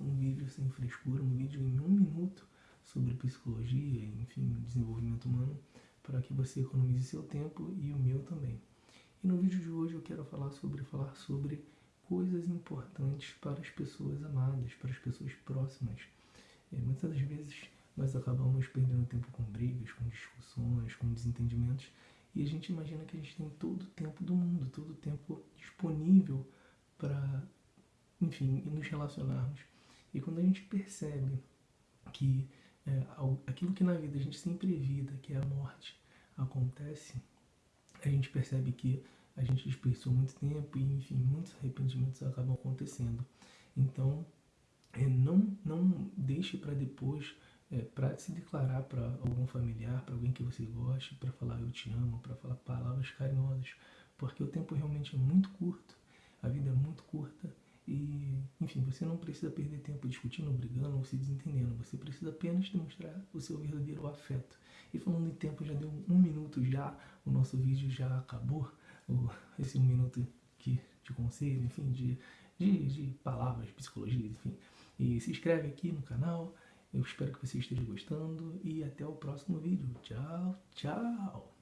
um vídeo sem frescura, um vídeo em um minuto sobre psicologia, enfim, desenvolvimento humano, para que você economize seu tempo e o meu também. E no vídeo de hoje eu quero falar sobre falar sobre coisas importantes para as pessoas amadas, para as pessoas próximas. É, muitas das vezes nós acabamos perdendo tempo com brigas, com discussões, com desentendimentos, e a gente imagina que a gente tem todo o tempo do mundo, todo o tempo disponível para enfim, nos relacionarmos. E quando a gente percebe que é, aquilo que na vida a gente sempre evita, que é a morte, acontece, a gente percebe que a gente desperdiçou muito tempo e, enfim, muitos arrependimentos acabam acontecendo. Então, é, não, não deixe para depois, é, para se declarar para algum familiar, para alguém que você goste, para falar eu te amo, para falar palavras carinhosas, porque o tempo realmente é muito curto, a vida é muito curta e, enfim, você não precisa perder tempo discutindo, brigando ou se desentendendo. Você precisa apenas demonstrar o seu verdadeiro afeto. E falando em tempo, já deu um minuto já, o nosso vídeo já acabou. Esse um minuto que, de conselho, enfim, de, de, de palavras, psicologia, enfim. E se inscreve aqui no canal. Eu espero que você esteja gostando e até o próximo vídeo. Tchau, tchau!